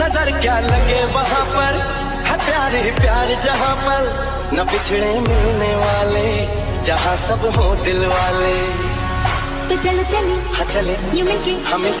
नज़र क्या लगे वहाँ पर? है प्यारे ही प्यार जहाँ पर? न पिछड़े मिलने वाले जहाँ सब हो दिल वाले। तो चलो चले। हाँ चले। यू मिलके हमें हाँ,